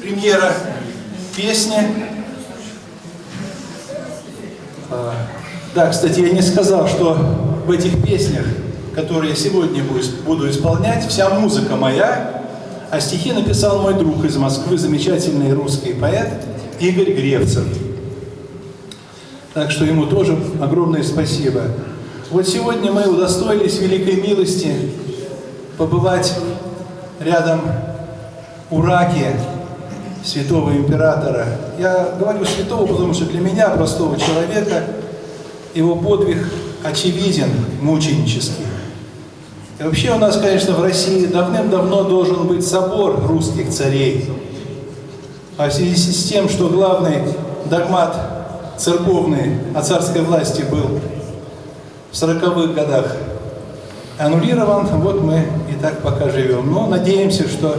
премьера песни. А, да, кстати, я не сказал, что в этих песнях, которые я сегодня буду исполнять, вся музыка моя, а стихи написал мой друг из Москвы, замечательный русский поэт Игорь Гревцев. Так что ему тоже огромное спасибо. Вот сегодня мы удостоились великой милости побывать рядом у Раки святого императора. Я говорю святого, потому что для меня, простого человека, его подвиг очевиден, мученический. И вообще у нас, конечно, в России давным-давно должен быть собор русских царей. А в связи с тем, что главный догмат церковный о царской власти был в 40-х годах аннулирован, вот мы и так пока живем. Но надеемся, что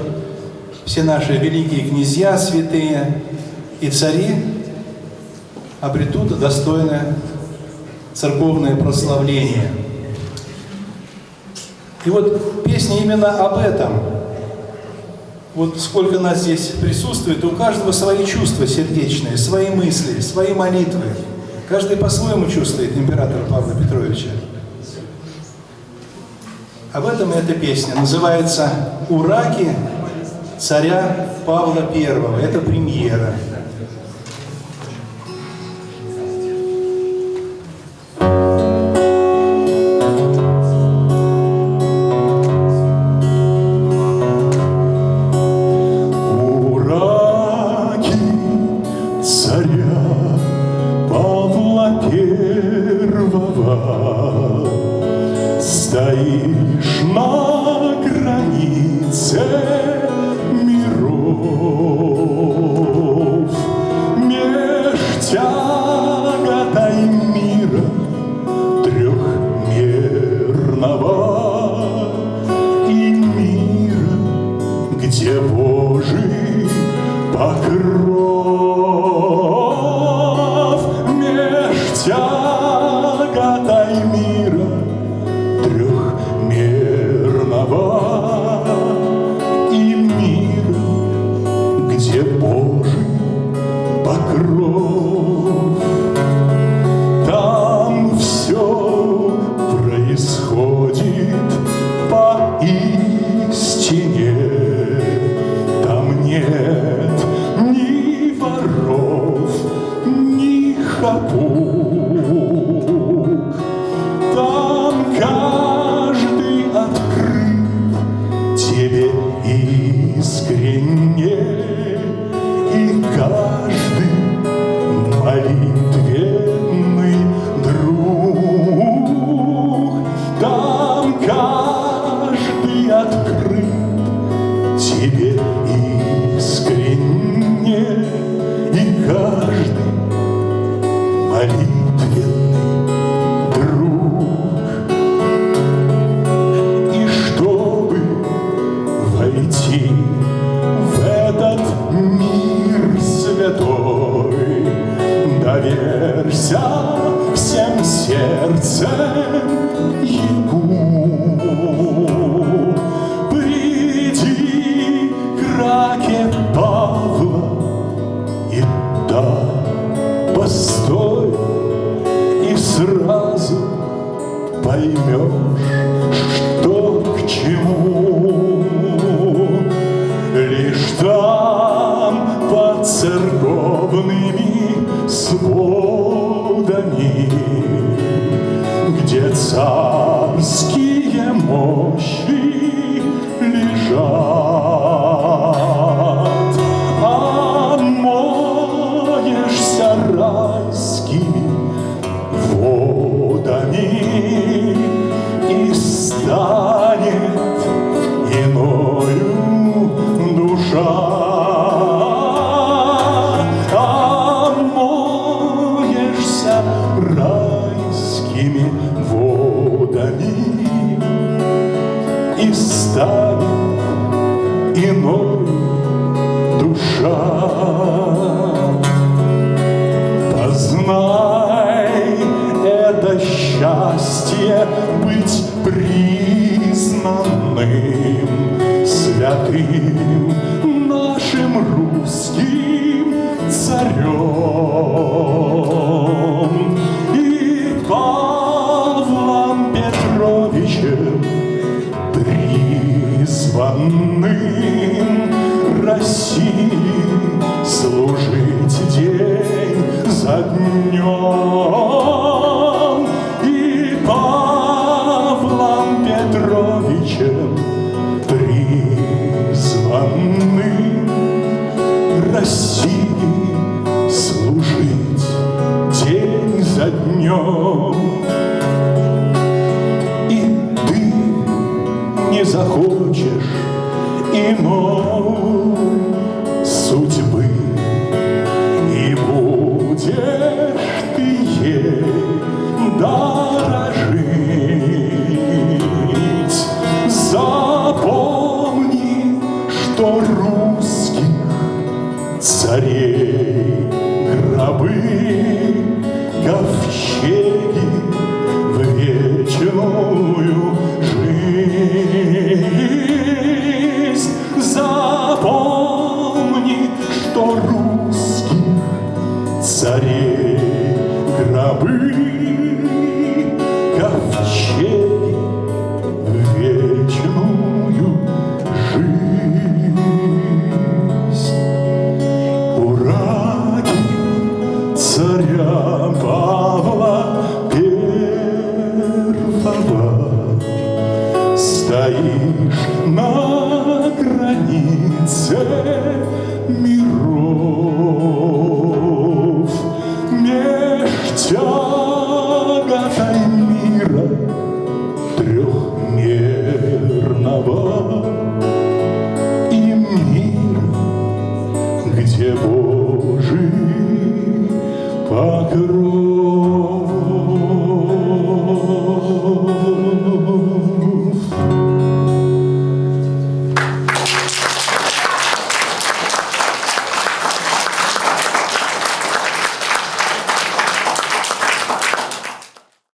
все наши великие князья, святые и цари обретут достойное церковное прославление. И вот песня именно об этом. Вот сколько нас здесь присутствует, у каждого свои чувства сердечные, свои мысли, свои молитвы. Каждый по-своему чувствует императора Павла Петровича. Об этом эта песня. Называется «Ураки царя Павла I. Это премьера. Стоишь на road. Нашим рукам. русских царей гробы ковчег. стоишь на границе миров. Меж тяготой мира трехмерного